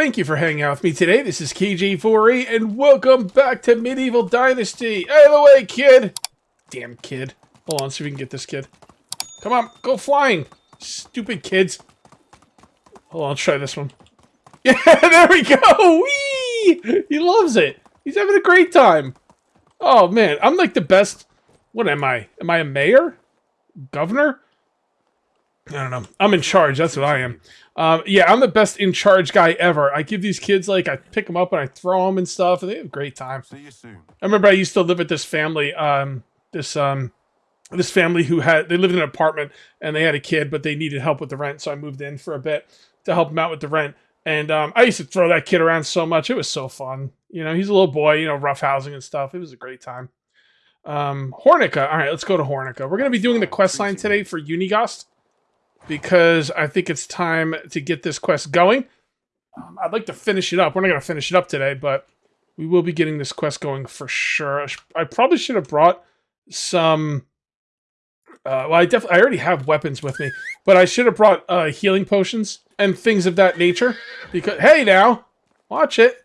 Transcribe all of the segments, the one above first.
Thank you for hanging out with me today. This is KG4E, and welcome back to Medieval Dynasty. Out of the way, kid! Damn kid. Hold on, see if we can get this kid. Come on, go flying! Stupid kids. Hold on, let's try this one. Yeah, there we go! Whee! He loves it. He's having a great time. Oh, man, I'm like the best... What am I? Am I a mayor? Governor? I don't know. I'm in charge. That's what I am. Um, yeah, I'm the best in charge guy ever. I give these kids like I pick them up and I throw them and stuff, and they have a great time. See you soon. I remember I used to live with this family. Um, this um, this family who had they lived in an apartment and they had a kid, but they needed help with the rent, so I moved in for a bit to help them out with the rent. And um, I used to throw that kid around so much. It was so fun. You know, he's a little boy. You know, rough housing and stuff. It was a great time. Um, Hornica. All right, let's go to Hornica. We're gonna be doing the quest line today for Uniegost because I think it's time to get this quest going. Um, I'd like to finish it up. We're not going to finish it up today, but we will be getting this quest going for sure. I, probably should have brought some... Uh, well, I definitely I already have weapons with me, but I should have brought uh, healing potions and things of that nature. Because hey, now, watch it,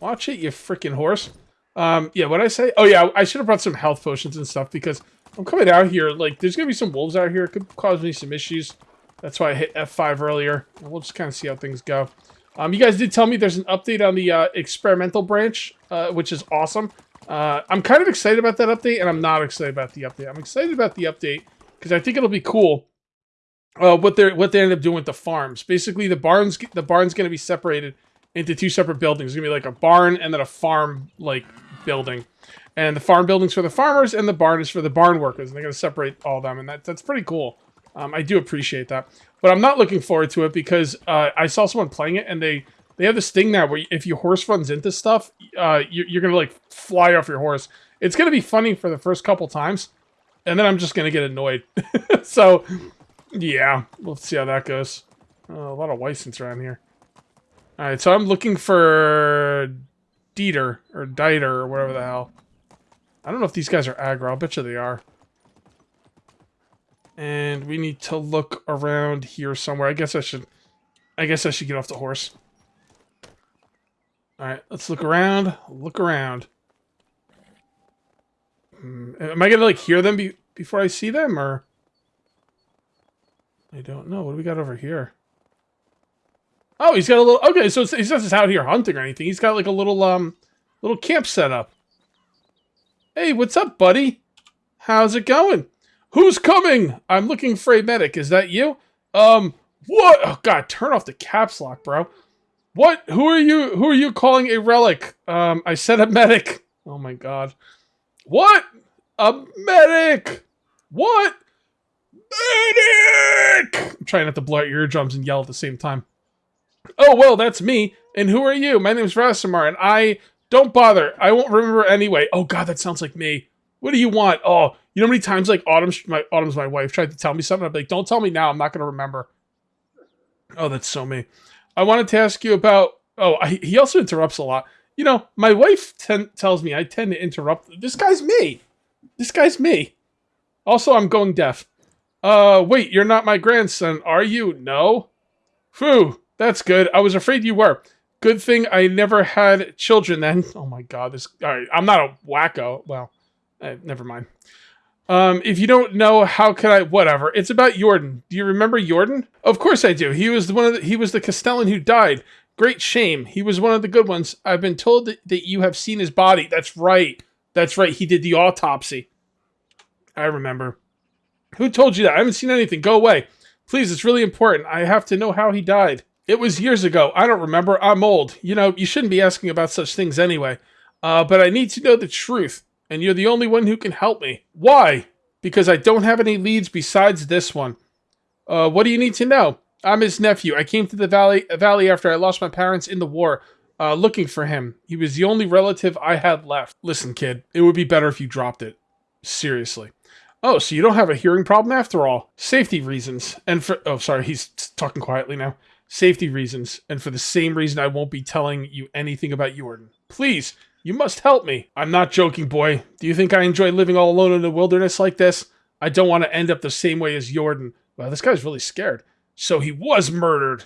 watch it, you freaking horse. Um, yeah, what I say? Oh yeah, I should have brought some health potions and stuff because I'm coming out here, like, there's gonna be some wolves out here. It could cause me some issues. That's why I hit F5 earlier. We'll just kind of see how things go. Um, you guys did tell me there's an update on the uh, experimental branch, uh, which is awesome. Uh, I'm kind of excited about that update, and I'm not excited about the update. I'm excited about the update because I think it'll be cool. Uh, what they what they end up doing with the farms. Basically, the barns the barn's going to be separated into two separate buildings. It's going to be like a barn and then a farm like building. And the farm building's for the farmers, and the barn is for the barn workers. And they're going to separate all them, and that, that's pretty cool. Um, I do appreciate that. But I'm not looking forward to it because uh, I saw someone playing it, and they, they have this thing now where if your horse runs into stuff, uh, you, you're going to, like, fly off your horse. It's going to be funny for the first couple times, and then I'm just going to get annoyed. so, yeah, we'll see how that goes. Oh, a lot of license around here. Alright, so I'm looking for Dieter, or Dieter, or whatever the hell. I don't know if these guys are aggro. I'll bet you they are. And we need to look around here somewhere. I guess I should... I guess I should get off the horse. Alright, let's look around. Look around. Hmm, am I gonna, like, hear them be before I see them, or... I don't know. What do we got over here? Oh, he's got a little... Okay, so he's not just out here hunting or anything. He's got, like, a little, um... Little camp set up. Hey, what's up, buddy? How's it going? Who's coming? I'm looking for a medic. Is that you? Um, what? Oh, God, turn off the caps lock, bro. What? Who are you? Who are you calling a relic? Um, I said a medic. Oh, my God. What? A medic! What? Medic! I'm trying not to blow out your eardrums and yell at the same time. Oh, well, that's me. And who are you? My name's Racimir, and I don't bother. I won't remember anyway. Oh god, that sounds like me. What do you want? Oh, you know how many times like Autumn's my Autumn's my wife tried to tell me something. I'm like, don't tell me now. I'm not gonna remember. Oh, that's so me. I wanted to ask you about. Oh, I, he also interrupts a lot. You know, my wife tells me I tend to interrupt. This guy's me. This guy's me. Also, I'm going deaf. Uh, wait, you're not my grandson, are you? No. Phew, that's good. I was afraid you were. Good thing I never had children then. Oh my god, this. Alright, I'm not a wacko. Well, uh, never mind. Um, if you don't know, how can I? Whatever. It's about Jordan. Do you remember Jordan? Of course I do. He was the one of the, he was the Castellan who died. Great shame. He was one of the good ones. I've been told that, that you have seen his body. That's right. That's right. He did the autopsy. I remember. Who told you that? I haven't seen anything. Go away. Please, it's really important. I have to know how he died. It was years ago. I don't remember. I'm old. You know, you shouldn't be asking about such things anyway. Uh, but I need to know the truth, and you're the only one who can help me. Why? Because I don't have any leads besides this one. Uh, what do you need to know? I'm his nephew. I came to the valley, valley after I lost my parents in the war, uh, looking for him. He was the only relative I had left. Listen, kid, it would be better if you dropped it. Seriously. Oh, so you don't have a hearing problem after all. Safety reasons. And for... Oh, sorry, he's talking quietly now safety reasons, and for the same reason I won't be telling you anything about Jordan. Please, you must help me. I'm not joking, boy. Do you think I enjoy living all alone in the wilderness like this? I don't want to end up the same way as Jordan. Well, this guy's really scared. So he was murdered.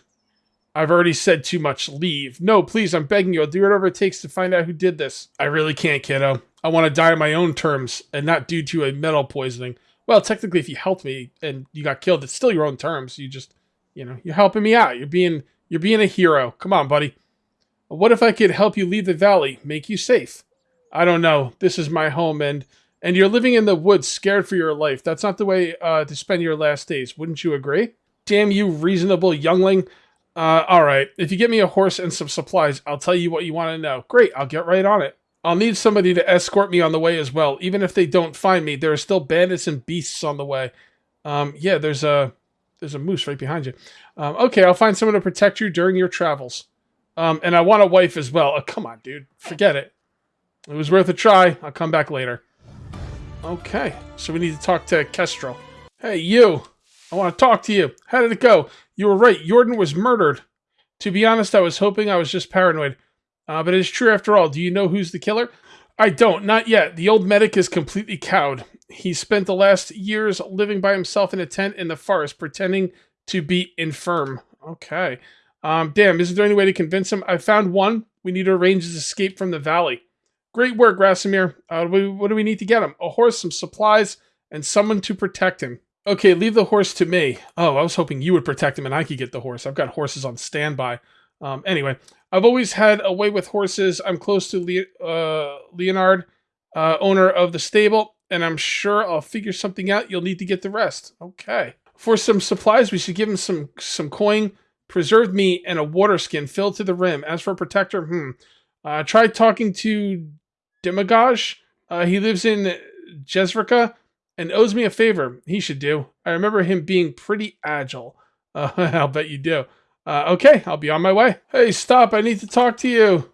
I've already said too much. Leave. No, please, I'm begging you. I'll do whatever it takes to find out who did this. I really can't, kiddo. I want to die on my own terms and not due to a metal poisoning. Well, technically, if you helped me and you got killed, it's still your own terms. You just, you know, you're helping me out. You're being, you're being a hero. Come on, buddy. What if I could help you leave the valley, make you safe? I don't know. This is my home, and and you're living in the woods, scared for your life. That's not the way uh, to spend your last days. Wouldn't you agree? Damn you, reasonable youngling. Uh, all right. If you get me a horse and some supplies, I'll tell you what you want to know. Great. I'll get right on it. I'll need somebody to escort me on the way as well. Even if they don't find me, there are still bandits and beasts on the way. Um, yeah, there's a there's a moose right behind you. Um, okay, I'll find someone to protect you during your travels. Um, and I want a wife as well. Oh, come on, dude. Forget it. It was worth a try. I'll come back later. Okay, so we need to talk to Kestrel. Hey, you. I want to talk to you. How did it go? You were right. Jordan was murdered. To be honest, I was hoping I was just paranoid. Uh, but it's true after all. Do you know who's the killer? I don't, not yet. The old medic is completely cowed. He spent the last years living by himself in a tent in the forest, pretending to be infirm. Okay. Um, damn, isn't there any way to convince him? I found one. We need to arrange his escape from the valley. Great work, Racimir. Uh, what do we need to get him? A horse, some supplies, and someone to protect him. Okay, leave the horse to me. Oh, I was hoping you would protect him and I could get the horse. I've got horses on standby. Um, anyway, I've always had a way with horses. I'm close to Le- uh, Leonard, uh, owner of the stable, and I'm sure I'll figure something out. You'll need to get the rest. Okay. For some supplies, we should give him some some coin, preserved meat, and a water skin filled to the rim. As for a protector, hmm. Uh, try talking to Domagoj. Uh, he lives in Jezrika and owes me a favor. He should do. I remember him being pretty agile. Uh, I'll bet you do. Uh, okay, I'll be on my way. Hey, stop. I need to talk to you.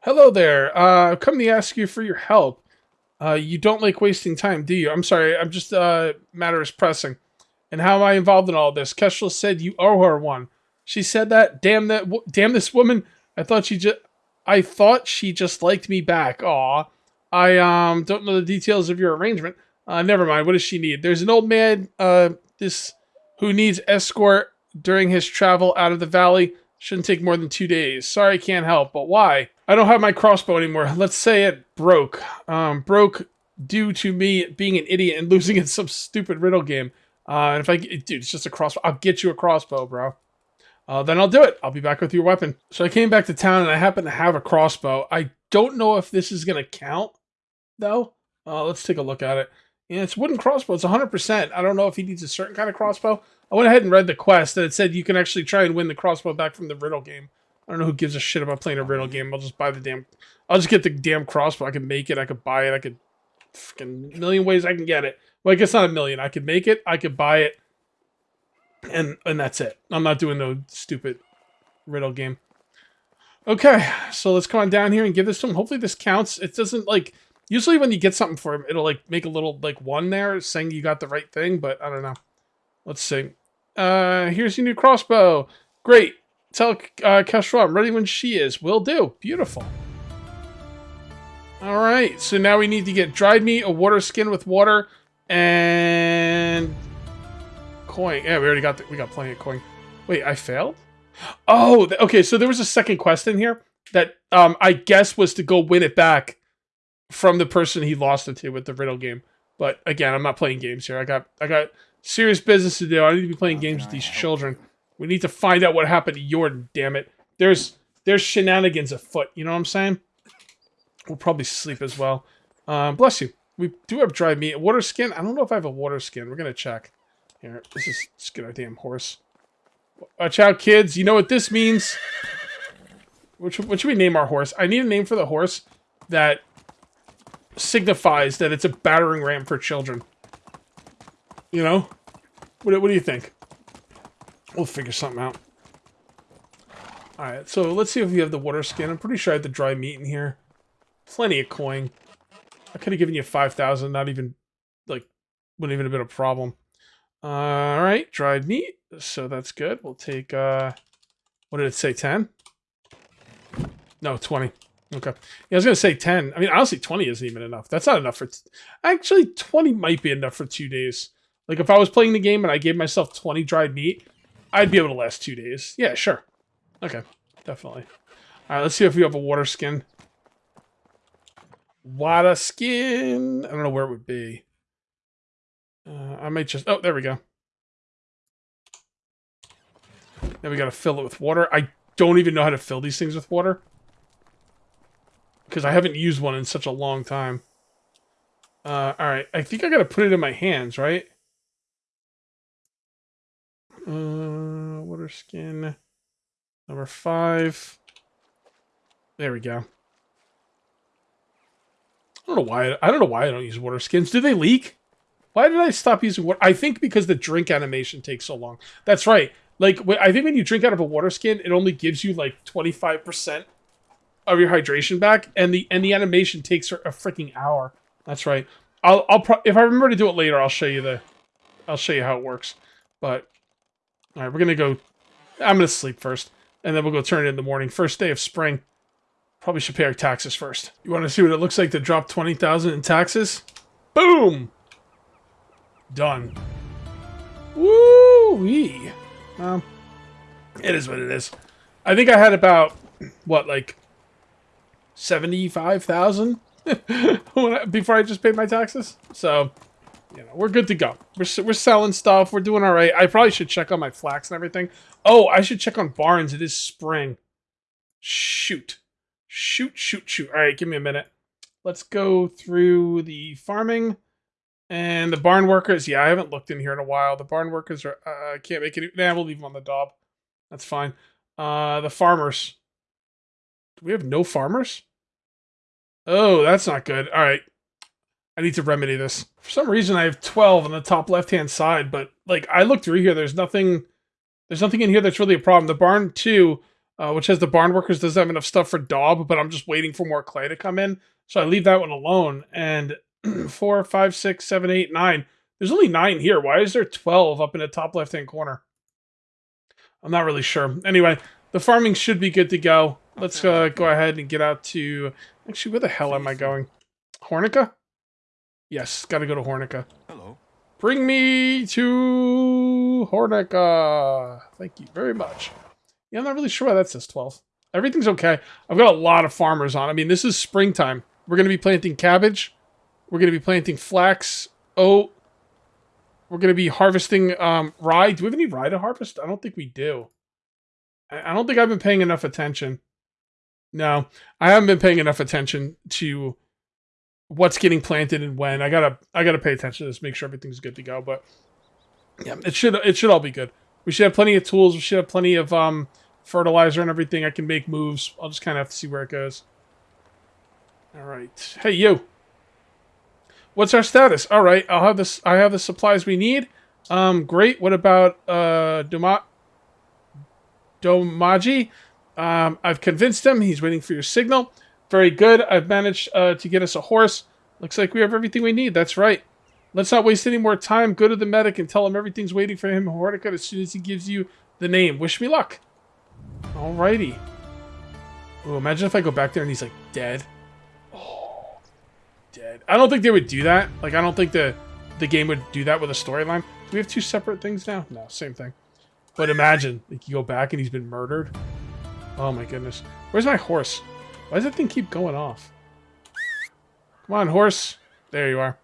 Hello there. Uh, I've come to ask you for your help. Uh, you don't like wasting time, do you? I'm sorry. I'm just, uh, matter is pressing. And how am I involved in all this? Kestrel said you owe her one. She said that. Damn that. Damn this woman. I thought she just. I thought she just liked me back. Aw. I um don't know the details of your arrangement. Uh, never mind. What does she need? There's an old man. Uh, this who needs escort during his travel out of the valley. Shouldn't take more than two days. Sorry, can't help. But why? I don't have my crossbow anymore. Let's say it broke. Um, broke due to me being an idiot and losing in some stupid riddle game. Uh, and if I, dude, it's just a crossbow. I'll get you a crossbow, bro. Uh, then I'll do it. I'll be back with your weapon. So I came back to town and I happen to have a crossbow. I don't know if this is going to count, though. Uh, let's take a look at it. Yeah, it's wooden crossbow. It's 100%. I don't know if he needs a certain kind of crossbow. I went ahead and read the quest and it said you can actually try and win the crossbow back from the riddle game. I don't know who gives a shit about playing a riddle game. I'll just buy the damn... I'll just get the damn crossbow. I can make it. I could buy it. I could... Freaking million ways I can get it. Well, I guess not a million. I could make it. I could buy it and and that's it. I'm not doing no stupid riddle game. Okay, so let's come on down here and give this to him. Hopefully this counts. It doesn't like usually when you get something for him, it'll like make a little like one there saying you got the right thing, but I don't know. Let's see. Uh, here's your new crossbow. Great. Tell uh, Kestrel I'm ready when she is. Will do. Beautiful. All right, so now we need to get dried meat, a water skin with water, and coin. Yeah, we already got the, we got plenty of coin. Wait, I failed? Oh, okay. So there was a second quest in here that um I guess was to go win it back from the person he lost it to with the riddle game. But again, I'm not playing games here. I got I got serious business to do. I need to be playing games with these children. We need to find out what happened to Jordan. Damn it. There's there's shenanigans afoot. You know what I'm saying? We'll probably sleep as well. Um, bless you. We do have dry meat. Water skin. I don't know if I have a water skin. We're gonna check. Here, let's just, just get our damn horse. Watch out, kids. You know what this means. What should, what should we name our horse? I need a name for the horse that signifies that it's a battering ram for children. You know? What, what do you think? We'll figure something out. Alright, so let's see if we have the water skin. I'm pretty sure I had the dry meat in here. Plenty of coin. I could have given you 5,000, not even, like, wouldn't even have been a problem. Uh, all right, dried meat. So that's good. We'll take, uh, what did it say, 10? No, 20. Okay. Yeah, I was to say 10. I mean, honestly, 20 isn't even enough. That's not enough for... Actually, 20 might be enough for two days. Like, if I was playing the game and I gave myself 20 dried meat, I'd be able to last two days. Yeah, sure. Okay, definitely. All right, let's see if we have a water skin. Water skin. I don't know where it would be. Uh, I might just... Oh, there we go. Then we got to fill it with water. I don't even know how to fill these things with water. Because I haven't used one in such a long time. Uh, Alright, I think I got to put it in my hands, right? Uh, water skin. Number five. There we go. I don't know why. I don't know why I don't use water skins. Do they leak? Why did I stop using water? I think because the drink animation takes so long. That's right. Like, I think when you drink out of a water skin, it only gives you like 25% of your hydration back, and the and the animation takes a freaking hour. That's right. I'll I'll if I remember to do it later, I'll show you the I'll show you how it works. But all right, we're gonna go. I'm gonna sleep first, and then we'll go turn it in the morning. First day of spring. Probably should pay our taxes first. You want to see what it looks like to drop twenty thousand in taxes? Boom. Done. Woo wee. Um, it is what it is. I think I had about what like seventy five thousand before I just paid my taxes. So, you know, we're good to go. We're, we're selling stuff. We're doing all right. I probably should check on my flax and everything. Oh, I should check on barns. It is spring. Shoot. Shoot, shoot, shoot. All right, give me a minute. Let's go through the farming. And the barn workers, yeah, I haven't looked in here in a while. The barn workers are, uh, I can't make it. Nah, we'll leave them on the dob. That's fine. Uh, the farmers. Do we have no farmers? Oh, that's not good. All right. I need to remedy this. For some reason, I have 12 on the top left-hand side, but, like, I looked through here. There's nothing... There's nothing in here that's really a problem. The barn, too, uh, which has the barn workers, doesn't have enough stuff for Daub, but I'm just waiting for more clay to come in. So I leave that one alone. And four, five, six, seven, eight, nine. There's only nine here. Why is there 12 up in the top left-hand corner? I'm not really sure. Anyway, the farming should be good to go. Let's uh, go ahead and get out to Actually, where the hell am I going? Hornica? Yes, gotta go to Hornica. Hello. Bring me to Hornica. Thank you very much. Yeah, I'm not really sure why that says 12. Everything's okay. I've got a lot of farmers on. I mean, this is springtime. We're going to be planting cabbage. We're going to be planting flax, oat. We're going to be harvesting um, rye. Do we have any rye to harvest? I don't think we do. I don't think I've been paying enough attention. No, I haven't been paying enough attention to what's getting planted and when. I gotta I gotta pay attention to this, make sure everything's good to go. But yeah, it should it should all be good. We should have plenty of tools. We should have plenty of um, fertilizer and everything. I can make moves. I'll just kind of have to see where it goes. All right. Hey, you. What's our status? All right. I'll have this. I have the supplies we need. Um, great. What about uh, Doma Domaji? Um, I've convinced him. He's waiting for your signal. Very good. I've managed uh, to get us a horse. Looks like we have everything we need. That's right. Let's not waste any more time. Go to the medic and tell him everything's waiting for him Hornica as soon as he gives you the name. Wish me luck. Alrighty. Ooh, imagine if I go back there and he's like dead. Oh, dead. I don't think they would do that. Like, I don't think the the game would do that with a storyline. Do we have two separate things now? No, same thing. But imagine, like, you go back and he's been murdered. Oh my goodness. Where's my horse? Why does that thing keep going off? Come on, horse. There you are.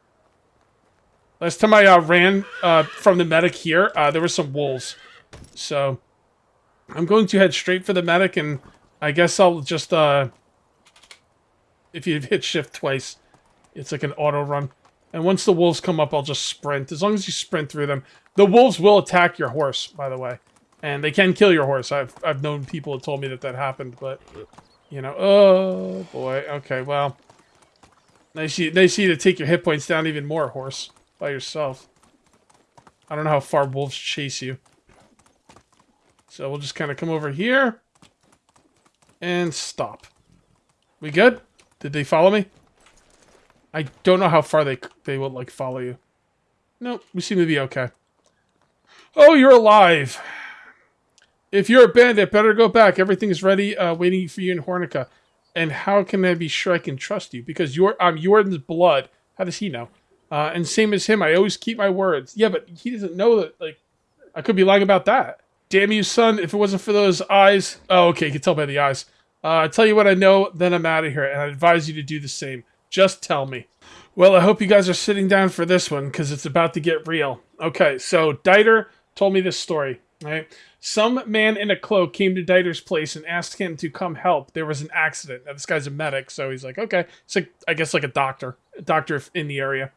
Last time I uh, ran uh, from the medic here, uh, there were some wolves. So, I'm going to head straight for the medic, and I guess I'll just, uh, if you hit shift twice, it's like an auto run. And once the wolves come up, I'll just sprint. As long as you sprint through them. The wolves will attack your horse, by the way. And they can kill your horse. I've, I've known people that told me that that happened, but, you know, oh, boy. Okay, well, they nice, nice you to take your hit points down even more, horse, by yourself. I don't know how far wolves chase you. So we'll just kind of come over here and stop. We good? Did they follow me? I don't know how far they they will like follow you. Nope, we seem to be okay. Oh, you're alive. If you're a bandit, better go back. Everything's ready, uh, waiting for you in Hornica. And how can I be sure I can trust you? Because you're I'm Jordan's blood. How does he know? Uh, and same as him, I always keep my words. Yeah, but he doesn't know that. Like, I could be lying about that. Damn you, son! If it wasn't for those eyes, oh, okay, you can tell by the eyes. Uh, I tell you what I know, then I'm out of here, and I advise you to do the same. Just tell me. Well, I hope you guys are sitting down for this one because it's about to get real. Okay, so Dieter told me this story. Right, some man in a cloak came to Dieter's place and asked him to come help. There was an accident. Now, this guy's a medic, so he's like, okay, it's like I guess like a doctor, a doctor in the area.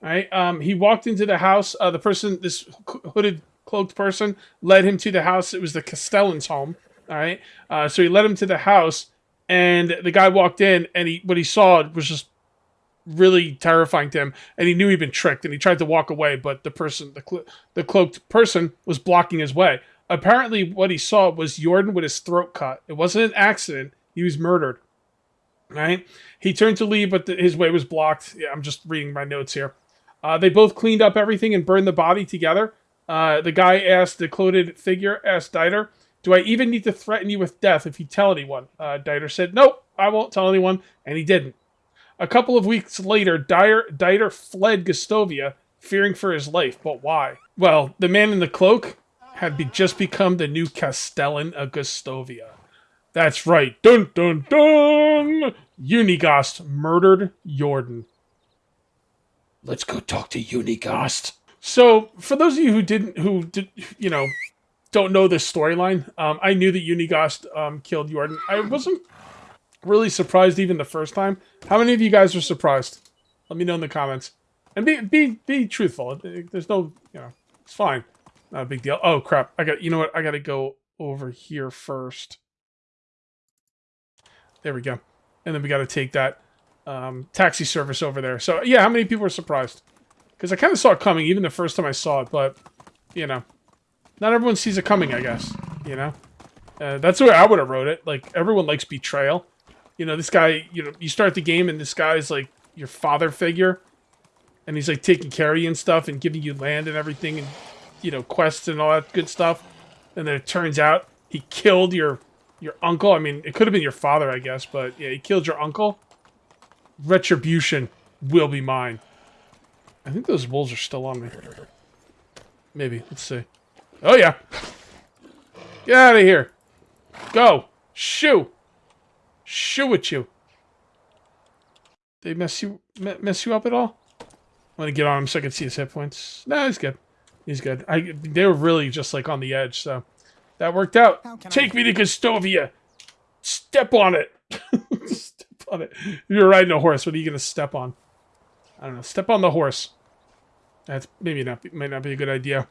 All right. Um, he walked into the house. Uh, the person, this hooded cloaked person, led him to the house. It was the Castellan's home. All right. Uh, so he led him to the house, and the guy walked in, and he what he saw was just really terrifying to him, and he knew he'd been tricked, and he tried to walk away, but the person, the clo- the cloaked person, was blocking his way. Apparently, what he saw was Jordan with his throat cut. It wasn't an accident; he was murdered. Right? He turned to leave, but the, his way was blocked. Yeah, I'm just reading my notes here. Uh, they both cleaned up everything and burned the body together. Uh, the guy asked the clothed figure, asked Dieter, "Do I even need to threaten you with death if you tell anyone?" Uh, Dieter said, "Nope, I won't tell anyone," and he didn't. A couple of weeks later, Dyer, Dieter fled Gostovia, fearing for his life. But why? Well, the man in the cloak had be just become the new Castellan of Gostovia. That's right. Dun dun dun! Uniegost murdered Jordan. Let's go talk to Uniegost. So, for those of you who didn't, who did, you know, don't know this storyline, um, I knew that Uniegost um, killed Jordan. I wasn't really surprised even the first time. How many of you guys were surprised? Let me know in the comments. And be be be truthful. There's no, you know, it's fine. Not a big deal. Oh crap! I got. You know what? I got to go over here first. There we go. And then we got to take that um, taxi service over there. So yeah, how many people were surprised? Because I kind of saw it coming even the first time I saw it, but you know, not everyone sees it coming. I guess you know. Uh, that's the way I would have wrote it. Like everyone likes betrayal you know, this guy, you know, you start the game and this guy's like your father figure. And he's like taking care of you and stuff and giving you land and everything and, you know, quests and all that good stuff. And then it turns out he killed your your uncle. I mean, it could have been your father, I guess, but yeah, he killed your uncle. Retribution will be mine. I think those wolves are still on me. Maybe. Let's see. Oh, yeah. Get out of here. Go. Shoo. Shoo at you. They mess you mess you up at all? I'm gonna get on him so I can see his hit points. No, he's good. He's good. I they were really just like on the edge, so that worked out. Take I... me to Gostovia. Step on it. step on it. You're riding a horse. What are you gonna step on? I don't know. Step on the horse. That's maybe not might not be a good idea.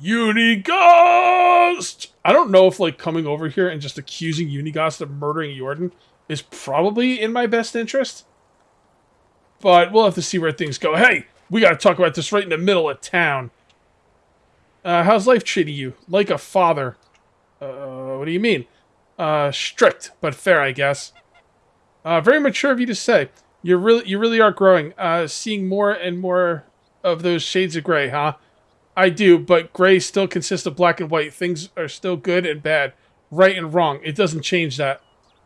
Uniegost! I don't know if, like, coming over here and just accusing Uniegost of murdering Jordan is probably in my best interest. But we'll have to see where things go. Hey, we gotta talk about this right in the middle of town. Uh, how's life treating you? Like a father. Uh, what do you mean? Uh, strict, but fair, I guess. Uh, very mature of you to say. You really, you really are growing. Uh, seeing more and more of those shades of gray, huh? I do, but gray still consists of black and white. Things are still good and bad, right and wrong. It doesn't change that.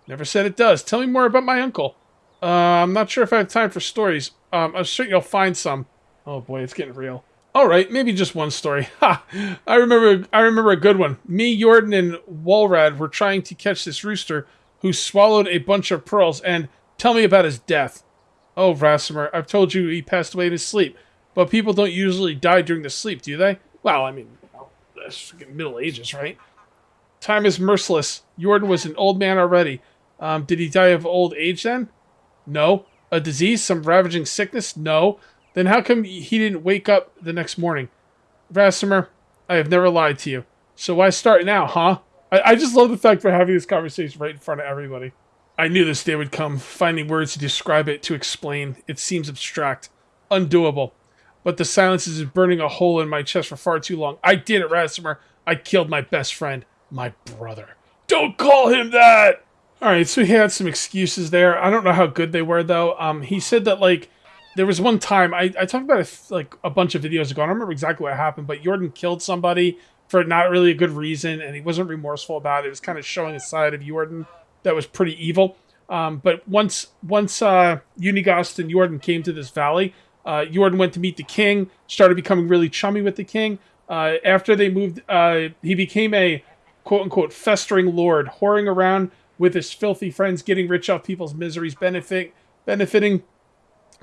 Never said it does. Tell me more about my uncle. Uh, I'm not sure if I have time for stories. Um, I'm sure you'll find some. Oh boy, it's getting real. All right, maybe just one story. Ha! I remember. I remember a good one. Me, Jordan, and Walrad were trying to catch this rooster who swallowed a bunch of pearls. And tell me about his death. Oh, Racimir, I've told you he passed away in his sleep. But people don't usually die during the sleep, do they? Well, I mean, that's Middle Ages, right? Time is merciless. Jordan was an old man already. Um, did he die of old age then? No. A disease? Some ravaging sickness? No. Then how come he didn't wake up the next morning? Racimir, I have never lied to you. So why start now, huh? I, I just love the fact we're having this conversation right in front of everybody. I knew this day would come. Finding words to describe it, to explain, it seems abstract. Undoable but the silence is burning a hole in my chest for far too long. I did it, Racimir. I killed my best friend, my brother. Don't call him that! Alright, so he had some excuses there. I don't know how good they were, though. Um, he said that, like, there was one time, I, I talked about like, a bunch of videos ago. I don't remember exactly what happened, but Jordan killed somebody for not really a good reason, and he wasn't remorseful about it. It was kind of showing a side of Jordan that was pretty evil. Um, but once once uh, Uniegost and Jordan came to this valley, uh, Jordan went to meet the king, started becoming really chummy with the king. Uh, after they moved, uh, he became a quote unquote festering lord, whoring around with his filthy friends, getting rich off people's miseries, benefit, benefiting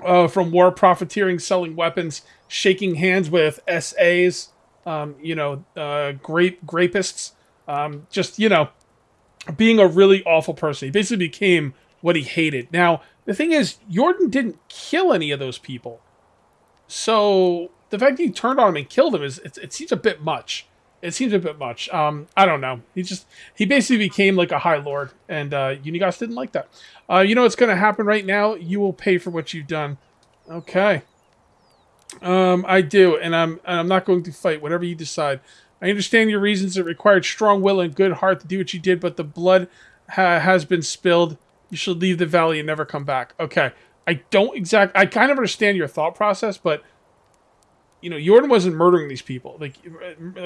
uh, from war, profiteering, selling weapons, shaking hands with SAs, um, you know, uh, grape grapists, um, just you know, being a really awful person. He basically became what he hated. Now, the thing is, Jordan didn't kill any of those people. So the fact that he turned on him and killed him is it, it seems a bit much. It seems a bit much. Um, I don't know. He just he basically became like a high lord, and uh, Uniegost didn't like that. Uh, you know what's going to happen right now? You will pay for what you've done. Okay. Um, I do, and I'm and I'm not going to fight. Whatever you decide. I understand your reasons. It required strong will and good heart to do what you did, but the blood ha has been spilled. You should leave the valley and never come back. Okay. I don't exact. I kind of understand your thought process, but you know, Jordan wasn't murdering these people. Like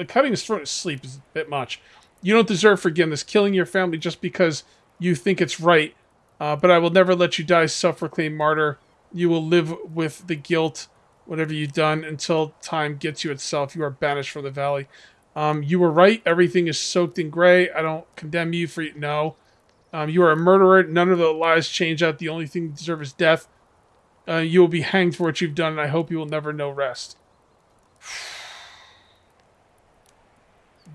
cutting his throat to sleep is a bit much. You don't deserve forgiveness. Killing your family just because you think it's right. Uh, but I will never let you die, self-proclaimed martyr. You will live with the guilt, whatever you've done, until time gets you itself. You are banished from the valley. Um, you were right. Everything is soaked in gray. I don't condemn you for it. no. Um, you are a murderer. None of the lies change out. The only thing you deserve is death. Uh, you will be hanged for what you've done, and I hope you will never know rest.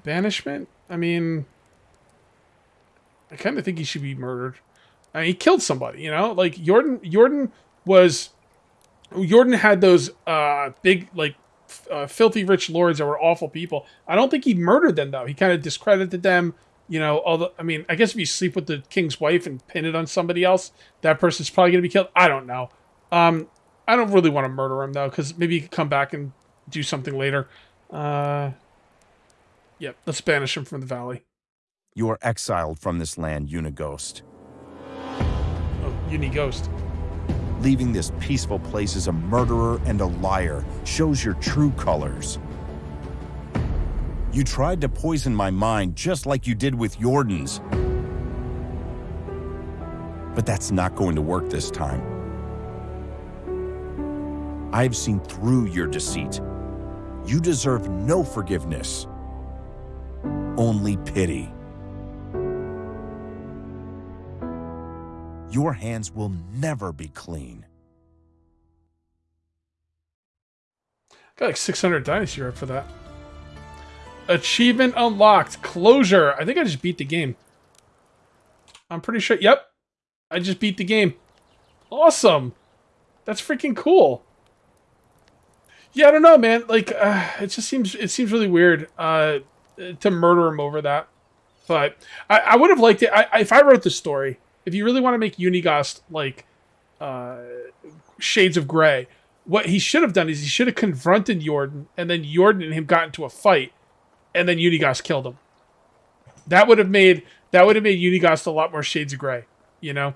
Banishment? I mean, I kind of think he should be murdered. I mean, he killed somebody, you know? Like, Jordan, Jordan was... Jordan had those uh, big, like, uh, filthy rich lords that were awful people. I don't think he murdered them, though. He kind of discredited them, you know, although, I mean, I guess if you sleep with the king's wife and pin it on somebody else, that person's probably going to be killed. I don't know. Um, I don't really want to murder him, though, because maybe he could come back and do something later. Uh, yep, let's banish him from the valley. You are exiled from this land, Uniegost. Oh, Uniegost. Leaving this peaceful place as a murderer and a liar shows your true colors. You tried to poison my mind just like you did with Jordan's. But that's not going to work this time. I've seen through your deceit. You deserve no forgiveness, only pity. Your hands will never be clean. Got like 600 dynasty right for that. Achievement unlocked. Closure. I think I just beat the game. I'm pretty sure. Yep. I just beat the game. Awesome. That's freaking cool. Yeah, I don't know, man. Like, uh, it just seems it seems really weird uh, to murder him over that. But I, I would have liked it. I, if I wrote the story, if you really want to make Uniegost like uh, Shades of Grey, what he should have done is he should have confronted Jordan, and then Jordan and him got into a fight, and then Uniegost killed him. That would have made that would have made Unighost a lot more Shades of Grey, you know,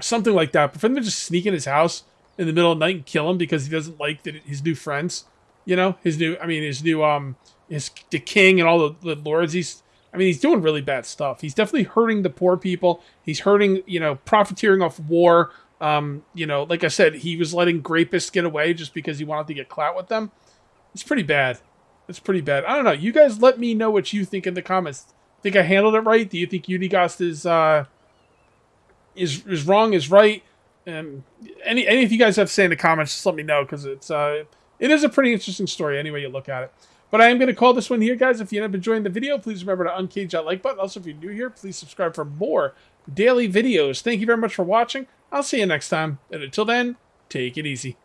something like that. But for them to just sneak in his house in the middle of the night and kill him because he doesn't like the, his new friends. You know, his new, I mean, his new, um, his the king and all the, the lords. He's, I mean, he's doing really bad stuff. He's definitely hurting the poor people. He's hurting, you know, profiteering off war. Um, you know, like I said, he was letting Grapists get away just because he wanted to get clout with them. It's pretty bad. It's pretty bad. I don't know. You guys let me know what you think in the comments. Think I handled it right? Do you think Uniegost is uh is is wrong, is right? And any any of you guys have to say in the comments, just let me know because it's uh, it is a pretty interesting story any way you look at it. But I am going to call this one here, guys. If you end up enjoying the video, please remember to uncage that like button. Also, if you're new here, please subscribe for more daily videos. Thank you very much for watching. I'll see you next time. And until then, take it easy.